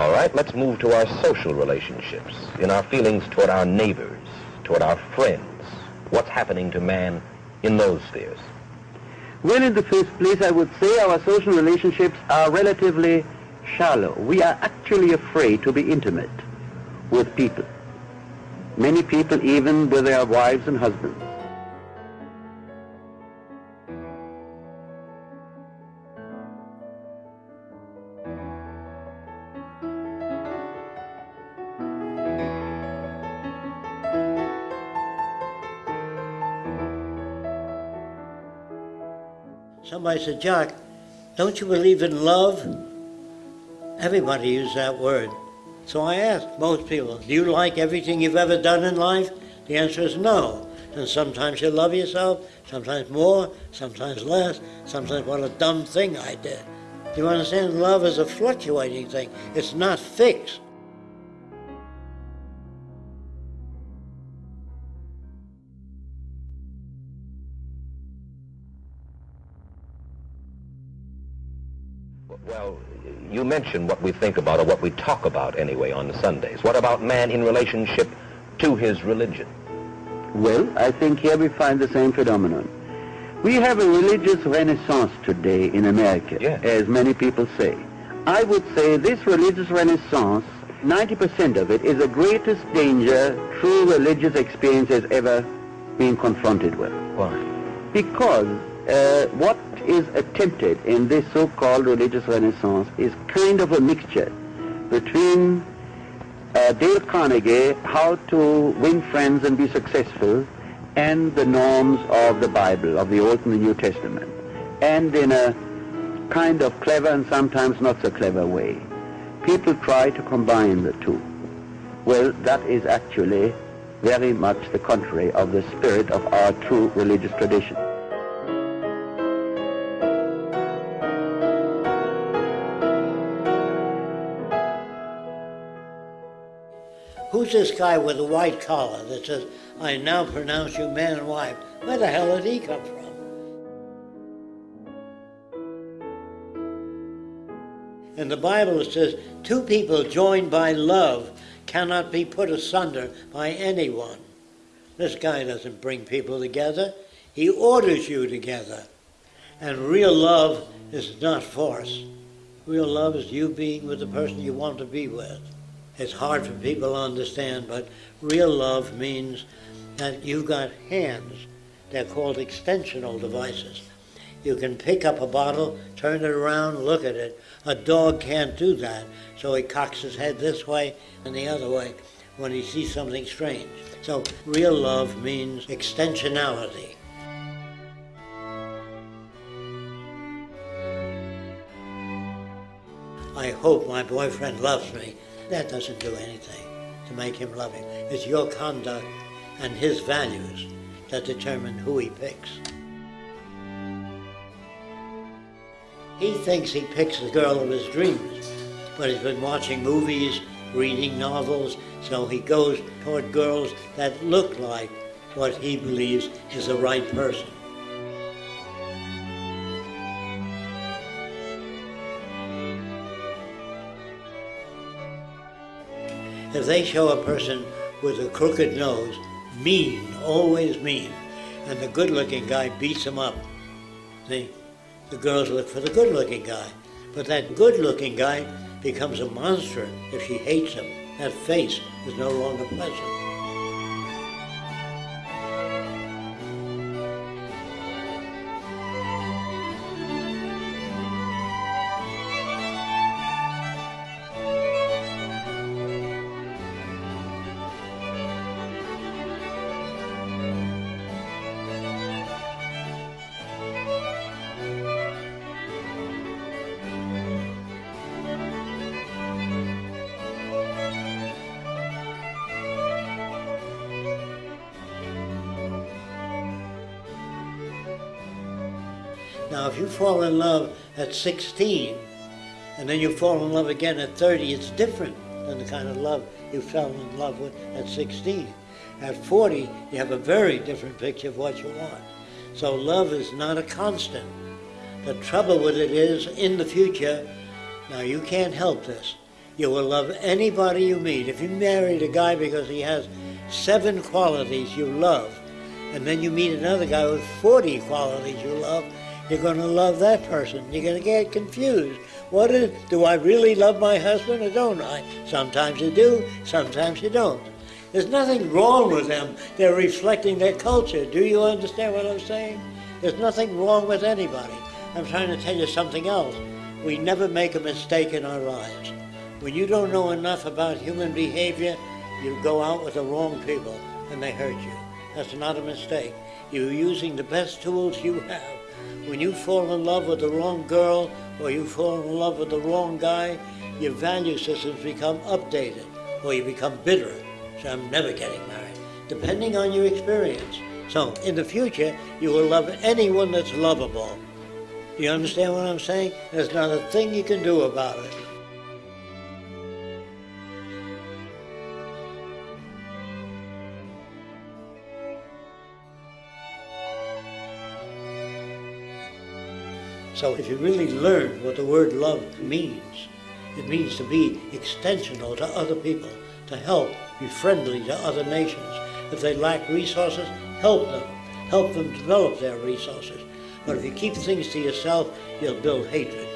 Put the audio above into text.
All right, let's move to our social relationships, in our feelings toward our neighbors, toward our friends. What's happening to man in those spheres? Well, in the first place, I would say our social relationships are relatively shallow. We are actually afraid to be intimate with people. Many people even with their wives and husbands. Somebody said, Jack, don't you believe in love? Everybody uses that word. So I asked most people, do you like everything you've ever done in life? The answer is no. And sometimes you love yourself, sometimes more, sometimes less, sometimes what a dumb thing I did. Do you understand? Love is a fluctuating thing. It's not fixed. Well, you mentioned what we think about, or what we talk about anyway on the Sundays. What about man in relationship to his religion? Well, I think here we find the same phenomenon. We have a religious renaissance today in America, Yes. as many people say. I would say this religious renaissance, 90% of it, is the greatest danger true religious experience has ever been confronted with. Why? Because uh, what is attempted in this so-called religious renaissance is kind of a mixture between uh, Dale Carnegie, how to win friends and be successful, and the norms of the Bible, of the Old and the New Testament, and in a kind of clever and sometimes not so clever way. People try to combine the two. Well, that is actually very much the contrary of the spirit of our true religious tradition. This guy with the white collar that says, I now pronounce you man and wife? Where the hell did he come from? In the Bible it says, two people joined by love cannot be put asunder by anyone. This guy doesn't bring people together. He orders you together. And real love is not force. Real love is you being with the person you want to be with. It's hard for people to understand, but real love means that you've got hands. They're called extensional devices. You can pick up a bottle, turn it around, look at it. A dog can't do that, so he cocks his head this way and the other way when he sees something strange. So real love means extensionality. I hope my boyfriend loves me. That doesn't do anything to make him love you. It's your conduct and his values that determine who he picks. He thinks he picks the girl of his dreams, but he's been watching movies, reading novels, so he goes toward girls that look like what he believes is the right person. If they show a person with a crooked nose, mean, always mean, and the good-looking guy beats him up, see, the girls look for the good-looking guy. But that good-looking guy becomes a monster if she hates him. That face is no longer pleasant. Now, if you fall in love at 16 and then you fall in love again at 30, it's different than the kind of love you fell in love with at 16. At 40, you have a very different picture of what you want. So love is not a constant. The trouble with it is, in the future, now you can't help this. You will love anybody you meet. If you married a guy because he has seven qualities you love, and then you meet another guy with 40 qualities you love, you're going to love that person. You're going to get confused. What is, do I really love my husband or don't I? Sometimes you do, sometimes you don't. There's nothing wrong with them. They're reflecting their culture. Do you understand what I'm saying? There's nothing wrong with anybody. I'm trying to tell you something else. We never make a mistake in our lives. When you don't know enough about human behavior, you go out with the wrong people and they hurt you. That's not a mistake. You're using the best tools you have. When you fall in love with the wrong girl or you fall in love with the wrong guy, your value systems become updated or you become bitter. So I'm never getting married, depending on your experience. So in the future, you will love anyone that's lovable. You understand what I'm saying? There's not a thing you can do about it. So if you really learn what the word love means, it means to be extensional to other people, to help, be friendly to other nations. If they lack resources, help them. Help them develop their resources. But if you keep things to yourself, you'll build hatred.